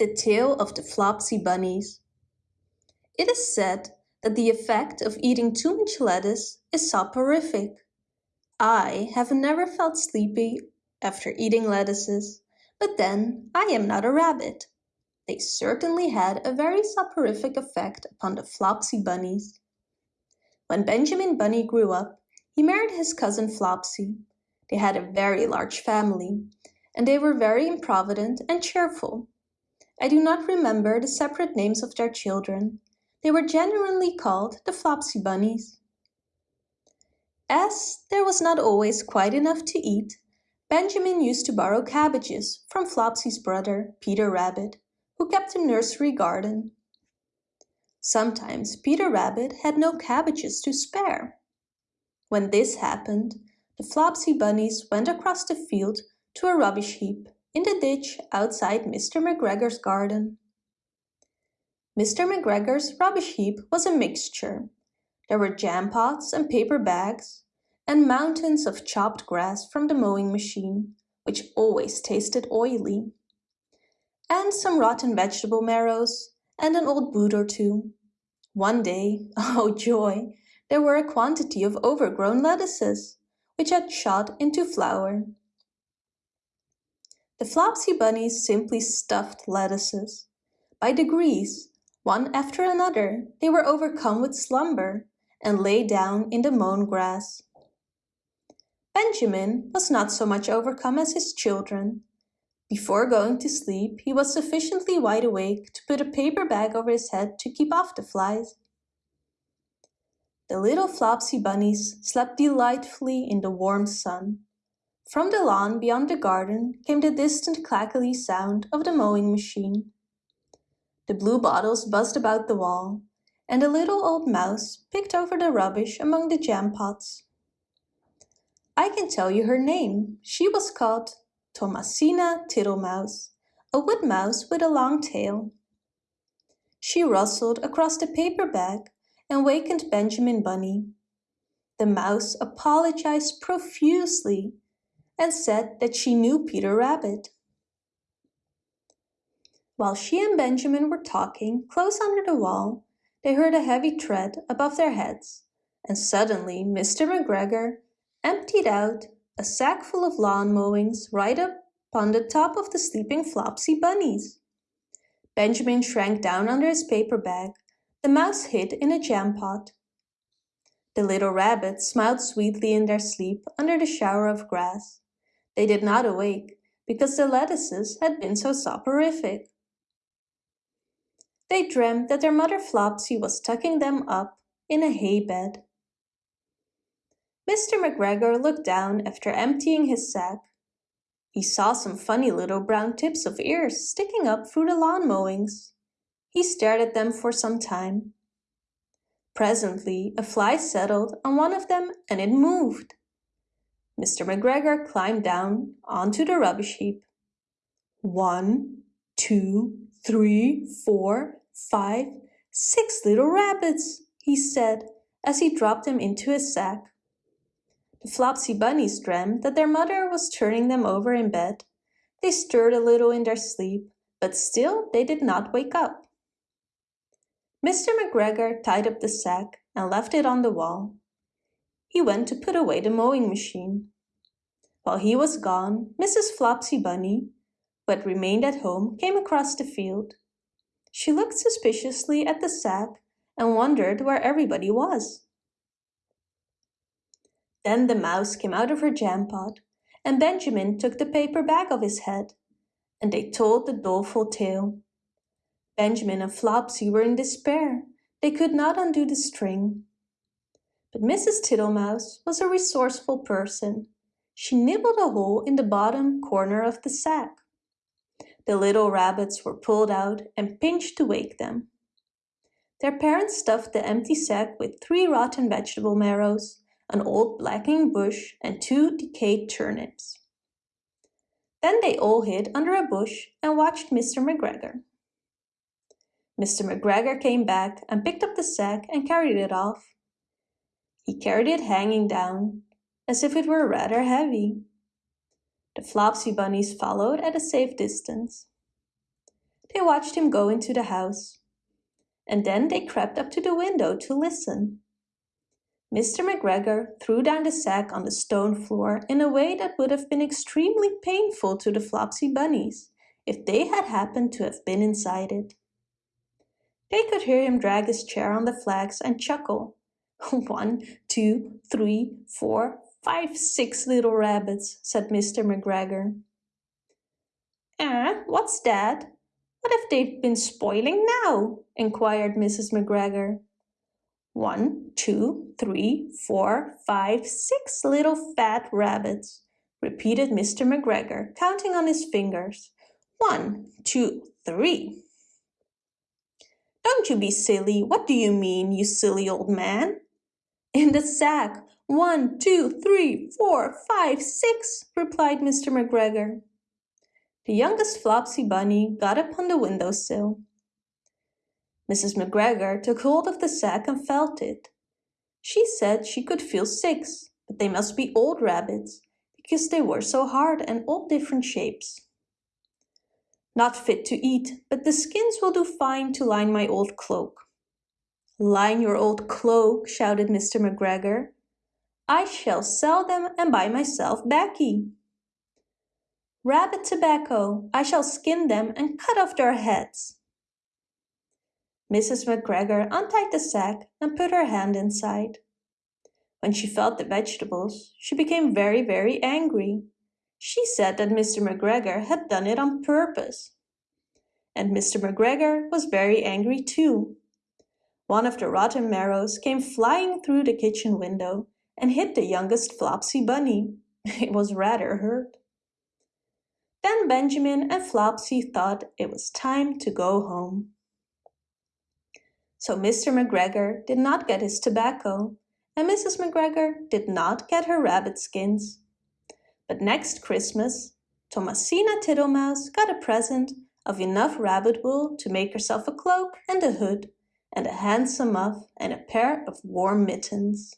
The Tale of the Flopsy Bunnies It is said that the effect of eating too much lettuce is soporific. I have never felt sleepy after eating lettuces, but then I am not a rabbit. They certainly had a very soporific effect upon the Flopsy Bunnies. When Benjamin Bunny grew up, he married his cousin Flopsy. They had a very large family, and they were very improvident and cheerful. I do not remember the separate names of their children. They were generally called the Flopsy Bunnies. As there was not always quite enough to eat, Benjamin used to borrow cabbages from Flopsy's brother, Peter Rabbit, who kept a nursery garden. Sometimes Peter Rabbit had no cabbages to spare. When this happened, the Flopsy Bunnies went across the field to a rubbish heap in the ditch outside Mr. McGregor's garden. Mr. McGregor's rubbish heap was a mixture. There were jam pots and paper bags, and mountains of chopped grass from the mowing machine, which always tasted oily, and some rotten vegetable marrows, and an old boot or two. One day, oh joy, there were a quantity of overgrown lettuces, which had shot into flower. The Flopsy Bunnies simply stuffed lettuces. By degrees, one after another, they were overcome with slumber and lay down in the mown grass. Benjamin was not so much overcome as his children. Before going to sleep, he was sufficiently wide awake to put a paper bag over his head to keep off the flies. The little Flopsy Bunnies slept delightfully in the warm sun. From the lawn beyond the garden came the distant clackly sound of the mowing machine. The blue bottles buzzed about the wall, and a little old mouse picked over the rubbish among the jam pots. I can tell you her name. She was called Thomasina Tittlemouse, a wood mouse with a long tail. She rustled across the paper bag and wakened Benjamin Bunny. The mouse apologized profusely and said that she knew Peter Rabbit. While she and Benjamin were talking close under the wall, they heard a heavy tread above their heads, and suddenly Mr. McGregor emptied out a sack full of lawn mowings right up on the top of the sleeping Flopsy bunnies. Benjamin shrank down under his paper bag. The mouse hid in a jam pot. The little rabbits smiled sweetly in their sleep under the shower of grass. They did not awake because the lettuces had been so soporific. They dreamed that their mother Flopsy was tucking them up in a hay bed. Mr. McGregor looked down after emptying his sack. He saw some funny little brown tips of ears sticking up through the lawn mowings. He stared at them for some time. Presently a fly settled on one of them and it moved. Mr. McGregor climbed down onto the rubbish heap. One, two, three, four, five, six little rabbits, he said as he dropped them into his sack. The Flopsy Bunnies dreamed that their mother was turning them over in bed. They stirred a little in their sleep, but still they did not wake up. Mr. McGregor tied up the sack and left it on the wall he went to put away the mowing machine. While he was gone, Mrs. Flopsy Bunny, who had remained at home, came across the field. She looked suspiciously at the sack and wondered where everybody was. Then the mouse came out of her jam pot, and Benjamin took the paper bag off his head, and they told the doleful tale. Benjamin and Flopsy were in despair. They could not undo the string. But Mrs. Tittlemouse was a resourceful person. She nibbled a hole in the bottom corner of the sack. The little rabbits were pulled out and pinched to wake them. Their parents stuffed the empty sack with three rotten vegetable marrows, an old blacking bush, and two decayed turnips. Then they all hid under a bush and watched Mr. McGregor. Mr. McGregor came back and picked up the sack and carried it off. He carried it hanging down, as if it were rather heavy. The Flopsy bunnies followed at a safe distance. they watched him go into the house. And then they crept up to the window to listen. Mr. McGregor threw down the sack on the stone floor in a way that would have been extremely painful to the Flopsy bunnies if they had happened to have been inside it. They could hear him drag his chair on the flags and chuckle. One, two, three, four, five, six little rabbits, said Mr. McGregor. Eh, what's that? What have they been spoiling now? inquired Mrs. McGregor. One, two, three, four, five, six little fat rabbits, repeated Mr. McGregor, counting on his fingers. One, two, three. Don't you be silly. What do you mean, you silly old man? In the sack. One, two, three, four, five, six, replied Mr. McGregor. The youngest Flopsy Bunny got up on the window sill. Mrs. McGregor took hold of the sack and felt it. She said she could feel six, but they must be old rabbits, because they were so hard and all different shapes. Not fit to eat, but the skins will do fine to line my old cloak. Line your old cloak, shouted Mr. McGregor. I shall sell them and buy myself baccy. Rabbit tobacco, I shall skin them and cut off their heads. Mrs. McGregor untied the sack and put her hand inside. When she felt the vegetables, she became very, very angry. She said that Mr. McGregor had done it on purpose. And Mr. McGregor was very angry too. One of the rotten marrows came flying through the kitchen window and hit the youngest Flopsy bunny. It was rather hurt. Then Benjamin and Flopsy thought it was time to go home. So Mr. McGregor did not get his tobacco, and Mrs. McGregor did not get her rabbit skins. But next Christmas, Thomasina Tittlemouse got a present of enough rabbit wool to make herself a cloak and a hood, and a handsome muff and a pair of warm mittens.